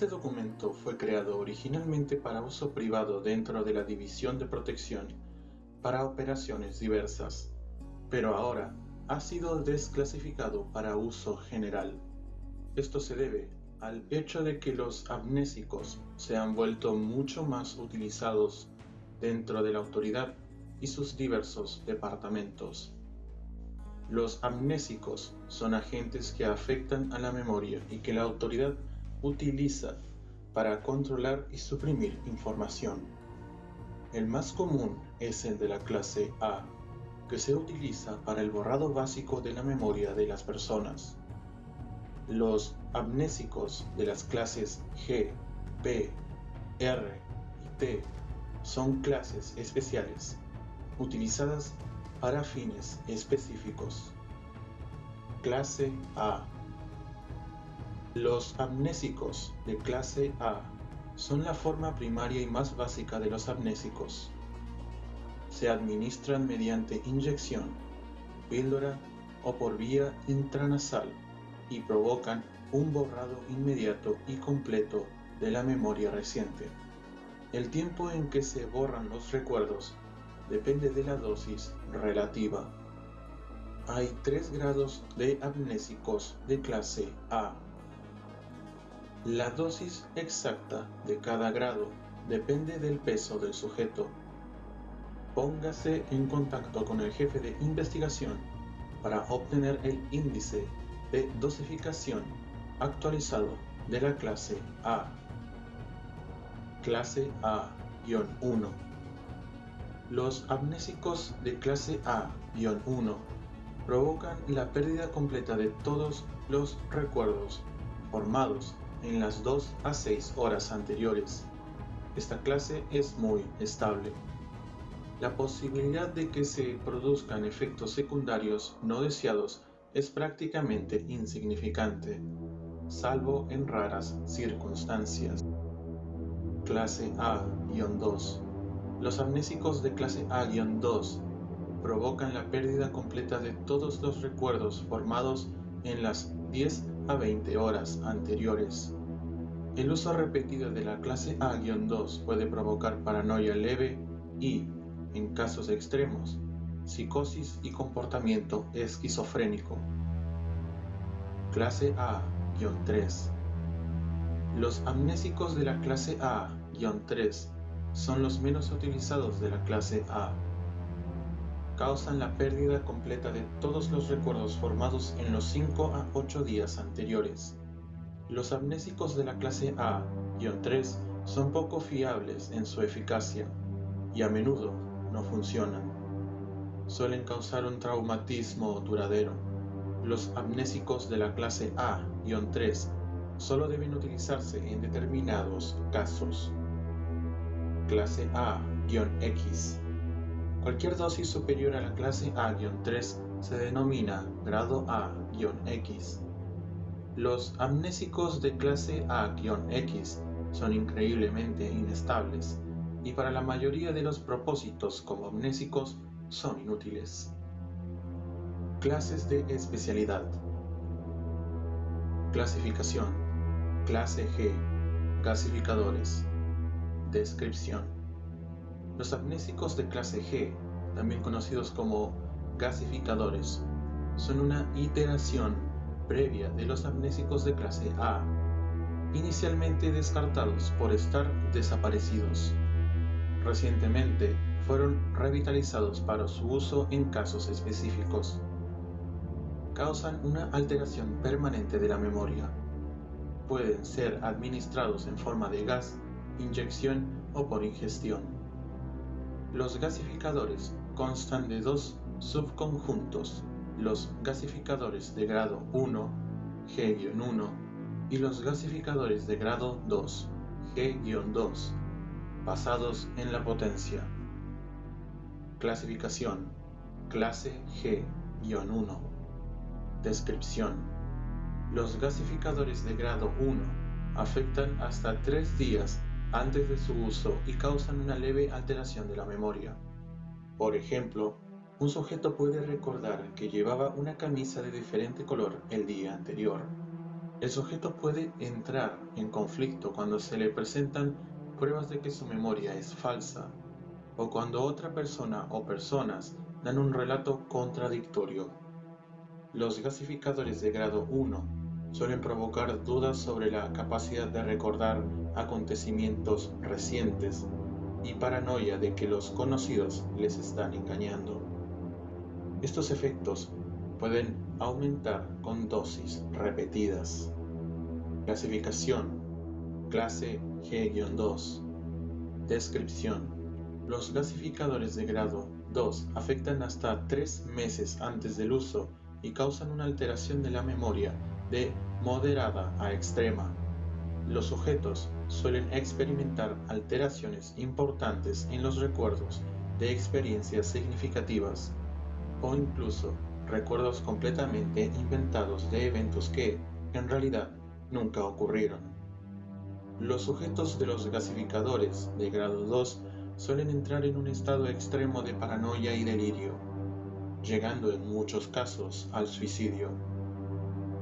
Este documento fue creado originalmente para uso privado dentro de la División de Protección para operaciones diversas, pero ahora ha sido desclasificado para uso general. Esto se debe al hecho de que los amnésicos se han vuelto mucho más utilizados dentro de la autoridad y sus diversos departamentos. Los amnésicos son agentes que afectan a la memoria y que la autoridad utiliza para controlar y suprimir información. El más común es el de la clase A, que se utiliza para el borrado básico de la memoria de las personas. Los amnésicos de las clases G, P, R y T son clases especiales utilizadas para fines específicos. Clase A Los amnésicos de clase A son la forma primaria y más básica de los amnésicos. Se administran mediante inyección, píldora o por vía intranasal y provocan un borrado inmediato y completo de la memoria reciente. El tiempo en que se borran los recuerdos depende de la dosis relativa. Hay tres grados de amnésicos de clase A. La dosis exacta de cada grado depende del peso del sujeto. Póngase en contacto con el jefe de investigación para obtener el índice de dosificación actualizado de la clase A. Clase A-1 los amnésicos de clase A-1 provocan la pérdida completa de todos los recuerdos formados en las 2 a 6 horas anteriores. Esta clase es muy estable. La posibilidad de que se produzcan efectos secundarios no deseados es prácticamente insignificante, salvo en raras circunstancias. Clase A-2 los amnésicos de clase A-2 provocan la pérdida completa de todos los recuerdos formados en las 10 a 20 horas anteriores. El uso repetido de la clase A-2 puede provocar paranoia leve y, en casos extremos, psicosis y comportamiento esquizofrénico. Clase A-3 Los amnésicos de la clase A-3 son los menos utilizados de la clase A. Causan la pérdida completa de todos los recuerdos formados en los 5 a 8 días anteriores. Los amnésicos de la clase A-3 son poco fiables en su eficacia y a menudo no funcionan. Suelen causar un traumatismo duradero. Los amnésicos de la clase A-3 solo deben utilizarse en determinados casos clase A-X. Cualquier dosis superior a la clase A-3 se denomina grado A-X. Los amnésicos de clase A-X son increíblemente inestables y para la mayoría de los propósitos como amnésicos son inútiles. Clases de especialidad. Clasificación. Clase G. Gasificadores. Descripción. Los amnésicos de clase G, también conocidos como gasificadores, son una iteración previa de los amnésicos de clase A, inicialmente descartados por estar desaparecidos. Recientemente fueron revitalizados para su uso en casos específicos. Causan una alteración permanente de la memoria. Pueden ser administrados en forma de gas inyección o por ingestión. Los gasificadores constan de dos subconjuntos, los gasificadores de grado 1, G-1, y los gasificadores de grado 2, G-2, basados en la potencia. Clasificación Clase G-1 Descripción Los gasificadores de grado 1 afectan hasta 3 días antes de su uso y causan una leve alteración de la memoria. Por ejemplo, un sujeto puede recordar que llevaba una camisa de diferente color el día anterior. El sujeto puede entrar en conflicto cuando se le presentan pruebas de que su memoria es falsa o cuando otra persona o personas dan un relato contradictorio. Los gasificadores de grado 1 suelen provocar dudas sobre la capacidad de recordar acontecimientos recientes y paranoia de que los conocidos les están engañando. Estos efectos pueden aumentar con dosis repetidas. Clasificación Clase G-2 Descripción Los gasificadores de grado 2 afectan hasta 3 meses antes del uso y causan una alteración de la memoria de moderada a extrema. Los sujetos suelen experimentar alteraciones importantes en los recuerdos de experiencias significativas o incluso recuerdos completamente inventados de eventos que, en realidad, nunca ocurrieron. Los sujetos de los gasificadores de grado 2 suelen entrar en un estado extremo de paranoia y delirio, llegando en muchos casos al suicidio.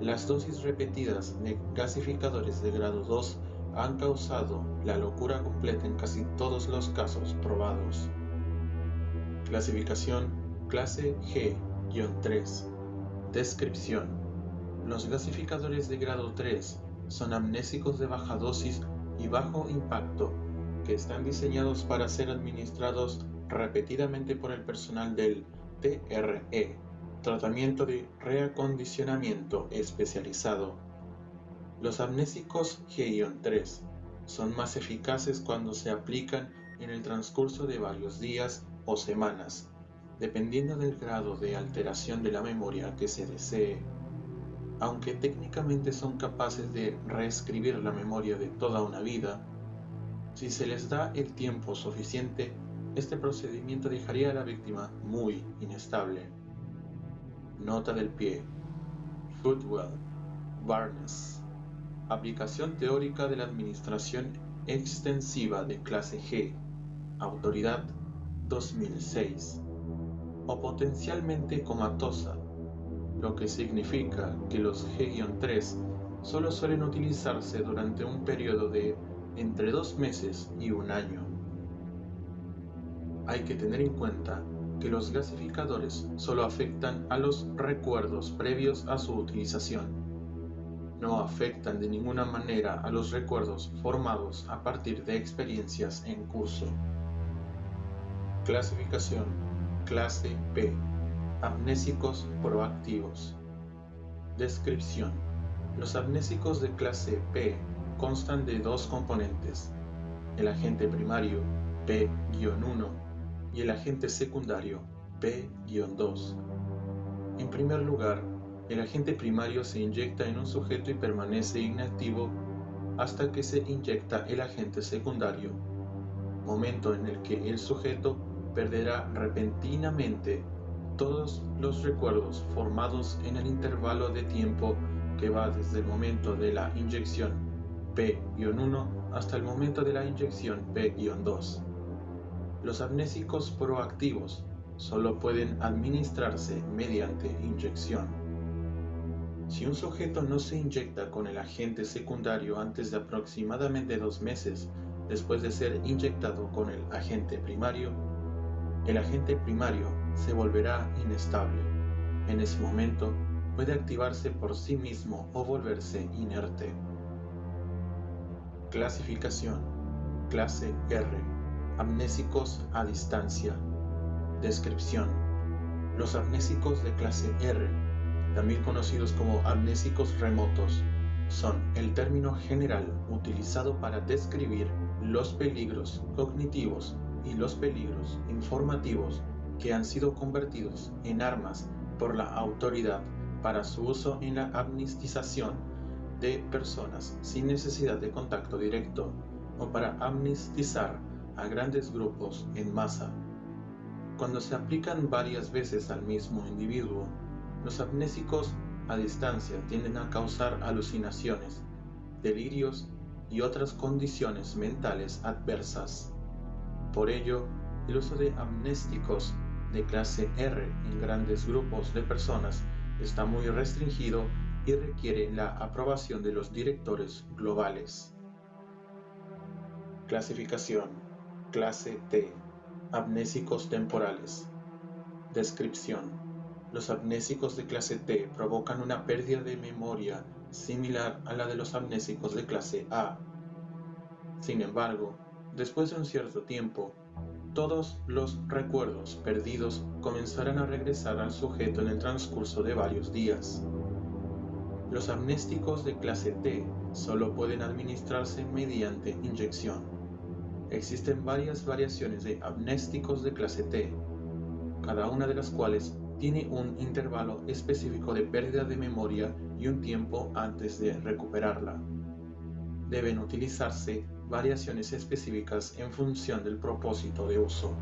Las dosis repetidas de gasificadores de grado 2 han causado la locura completa en casi todos los casos probados. Clasificación Clase G-3 Descripción. Los gasificadores de grado 3 son amnésicos de baja dosis y bajo impacto que están diseñados para ser administrados repetidamente por el personal del TRE, tratamiento de reacondicionamiento especializado. Los amnésicos G-3 son más eficaces cuando se aplican en el transcurso de varios días o semanas, dependiendo del grado de alteración de la memoria que se desee. Aunque técnicamente son capaces de reescribir la memoria de toda una vida, si se les da el tiempo suficiente, este procedimiento dejaría a la víctima muy inestable. Nota del pie. Footwell, Barnes. Aplicación teórica de la administración extensiva de clase G. Autoridad 2006. O potencialmente comatosa, lo que significa que los G-3 solo suelen utilizarse durante un periodo de entre dos meses y un año. Hay que tener en cuenta que los gasificadores solo afectan a los recuerdos previos a su utilización. No afectan de ninguna manera a los recuerdos formados a partir de experiencias en curso. Clasificación Clase P. Amnésicos proactivos. Descripción. Los amnésicos de clase P constan de dos componentes, el agente primario P-1 el agente secundario P-2. En primer lugar, el agente primario se inyecta en un sujeto y permanece inactivo hasta que se inyecta el agente secundario, momento en el que el sujeto perderá repentinamente todos los recuerdos formados en el intervalo de tiempo que va desde el momento de la inyección P-1 hasta el momento de la inyección P-2. Los amnésicos proactivos solo pueden administrarse mediante inyección. Si un sujeto no se inyecta con el agente secundario antes de aproximadamente dos meses después de ser inyectado con el agente primario, el agente primario se volverá inestable. En ese momento puede activarse por sí mismo o volverse inerte. Clasificación Clase R Amnésicos a distancia. Descripción. Los amnésicos de clase R, también conocidos como amnésicos remotos, son el término general utilizado para describir los peligros cognitivos y los peligros informativos que han sido convertidos en armas por la autoridad para su uso en la amnistización de personas sin necesidad de contacto directo o para amnistizar a grandes grupos en masa. Cuando se aplican varias veces al mismo individuo, los amnésicos a distancia tienden a causar alucinaciones, delirios y otras condiciones mentales adversas. Por ello, el uso de amnésticos de clase R en grandes grupos de personas está muy restringido y requiere la aprobación de los directores globales. Clasificación Clase T Amnésicos temporales Descripción Los amnésicos de clase T provocan una pérdida de memoria similar a la de los amnésicos de clase A. Sin embargo, después de un cierto tiempo, todos los recuerdos perdidos comenzarán a regresar al sujeto en el transcurso de varios días. Los amnésticos de clase T solo pueden administrarse mediante inyección. Existen varias variaciones de amnésticos de clase T, cada una de las cuales tiene un intervalo específico de pérdida de memoria y un tiempo antes de recuperarla. Deben utilizarse variaciones específicas en función del propósito de uso.